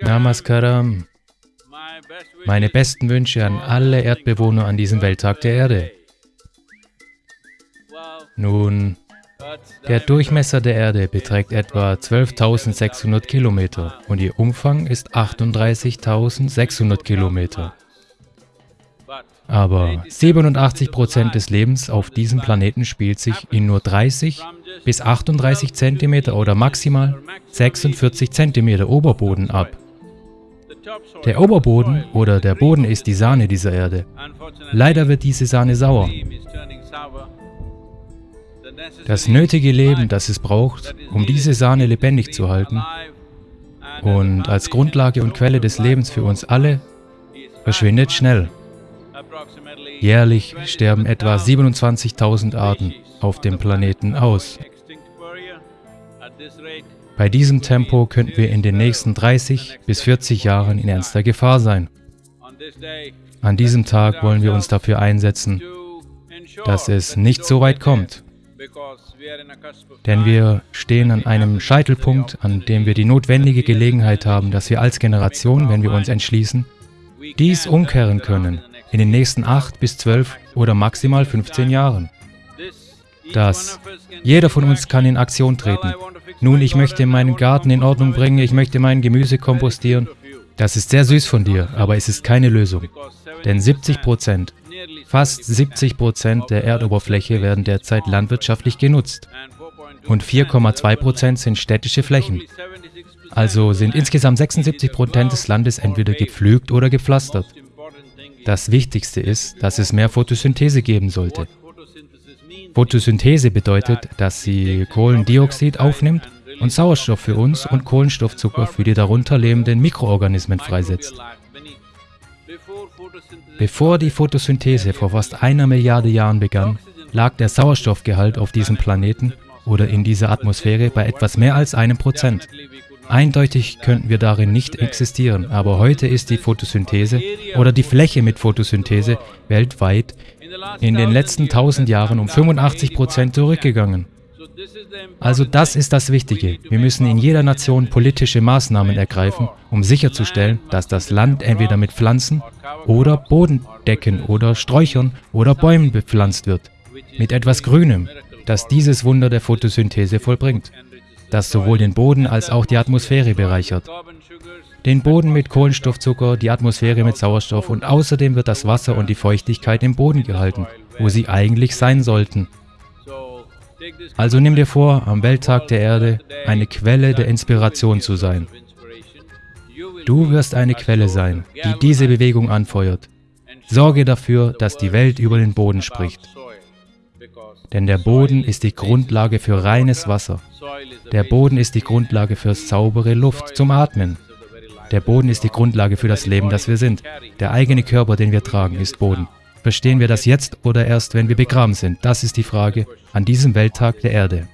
Namaskaram. Meine besten Wünsche an alle Erdbewohner an diesem Welttag der Erde. Nun, der Durchmesser der Erde beträgt etwa 12.600 Kilometer und ihr Umfang ist 38.600 Kilometer. Aber 87% des Lebens auf diesem Planeten spielt sich in nur 30 bis 38 cm oder maximal 46 cm Oberboden ab. Der Oberboden oder der Boden ist die Sahne dieser Erde. Leider wird diese Sahne sauer. Das nötige Leben, das es braucht, um diese Sahne lebendig zu halten und als Grundlage und Quelle des Lebens für uns alle, verschwindet schnell. Jährlich sterben etwa 27.000 Arten auf dem Planeten aus. Bei diesem Tempo könnten wir in den nächsten 30 bis 40 Jahren in ernster Gefahr sein. An diesem Tag wollen wir uns dafür einsetzen, dass es nicht so weit kommt. Denn wir stehen an einem Scheitelpunkt, an dem wir die notwendige Gelegenheit haben, dass wir als Generation, wenn wir uns entschließen, dies umkehren können in den nächsten 8 bis 12 oder maximal 15 Jahren. Das. Jeder von uns kann in Aktion treten. Nun, ich möchte meinen Garten in Ordnung bringen, ich möchte mein Gemüse kompostieren. Das ist sehr süß von dir, aber es ist keine Lösung. Denn 70 Prozent, fast 70 Prozent der Erdoberfläche werden derzeit landwirtschaftlich genutzt. Und 4,2 Prozent sind städtische Flächen. Also sind insgesamt 76 Prozent des Landes entweder gepflügt oder gepflastert. Das Wichtigste ist, dass es mehr Photosynthese geben sollte. Photosynthese bedeutet, dass sie Kohlendioxid aufnimmt und Sauerstoff für uns und Kohlenstoffzucker für die darunter lebenden Mikroorganismen freisetzt. Bevor die Photosynthese vor fast einer Milliarde Jahren begann, lag der Sauerstoffgehalt auf diesem Planeten oder in dieser Atmosphäre bei etwas mehr als einem Prozent. Eindeutig könnten wir darin nicht existieren, aber heute ist die Photosynthese oder die Fläche mit Photosynthese weltweit in den letzten 1000 Jahren um 85 Prozent zurückgegangen. Also das ist das Wichtige. Wir müssen in jeder Nation politische Maßnahmen ergreifen, um sicherzustellen, dass das Land entweder mit Pflanzen oder Bodendecken oder Sträuchern oder Bäumen bepflanzt wird. Mit etwas Grünem, das dieses Wunder der Photosynthese vollbringt, das sowohl den Boden als auch die Atmosphäre bereichert den Boden mit Kohlenstoffzucker, die Atmosphäre mit Sauerstoff und außerdem wird das Wasser und die Feuchtigkeit im Boden gehalten, wo sie eigentlich sein sollten. Also nimm dir vor, am Welttag der Erde eine Quelle der Inspiration zu sein. Du wirst eine Quelle sein, die diese Bewegung anfeuert. Sorge dafür, dass die Welt über den Boden spricht. Denn der Boden ist die Grundlage für reines Wasser. Der Boden ist die Grundlage für saubere Luft zum Atmen. Der Boden ist die Grundlage für das Leben, das wir sind. Der eigene Körper, den wir tragen, ist Boden. Verstehen wir das jetzt oder erst, wenn wir begraben sind? Das ist die Frage an diesem Welttag der Erde.